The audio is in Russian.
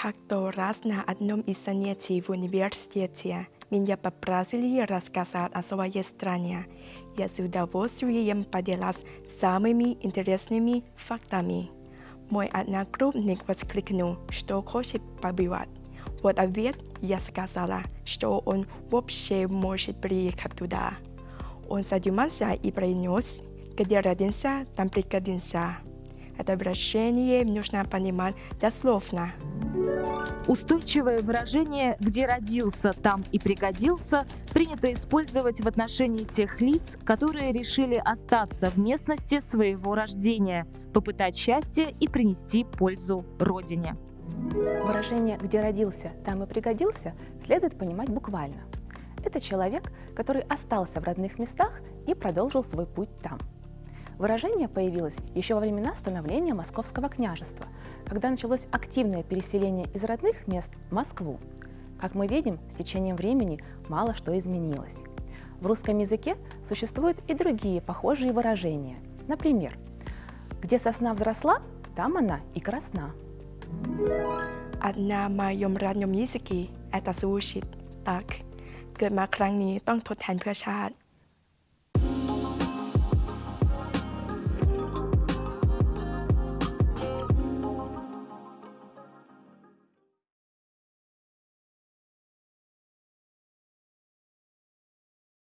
кто раз на одном из занятий в университете меня попросили рассказать о своей стране. Я с удовольствием поделась самыми интересными фактами. Мой одногруппник воскликнул, что хочет побывать. Вот ответ я сказала, что он вообще может приехать туда. Он задумался и произнес, где родился, там пригодился. Это выражение нужно понимать дословно. Устойчивое выражение «где родился, там и пригодился» принято использовать в отношении тех лиц, которые решили остаться в местности своего рождения, попытать счастье и принести пользу Родине. Выражение «где родился, там и пригодился» следует понимать буквально. Это человек, который остался в родных местах и продолжил свой путь там. Выражение появилось еще во времена становления Московского княжества, когда началось активное переселение из родных мест в Москву. Как мы видим, с течением времени мало что изменилось. В русском языке существуют и другие похожие выражения. Например, «где сосна взросла, там она и красна». А на моем родном языке это звучит так. เกิดมาครั้งนี้ต้องทดแทนเพื่อชาติ